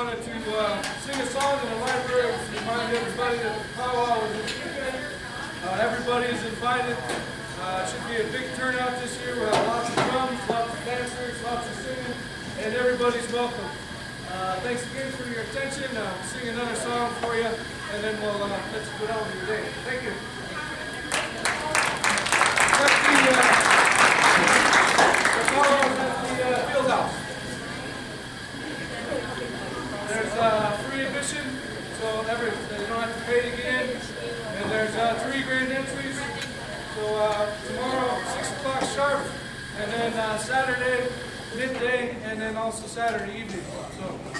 wanted to uh, sing a song in the library to remind everybody that the powwow is this weekend. Uh, everybody is invited. Uh, should be a big turnout this year. We'll have lots of drums, lots of dancers, lots of singing, and everybody's welcome. Uh, thanks again for your attention. I'll sing another song for you, and then we'll uh, let's put on your day. Thank you. There's uh, three grand entries. So uh, tomorrow, 6 o'clock sharp, and then uh, Saturday, midday, and then also Saturday evening. So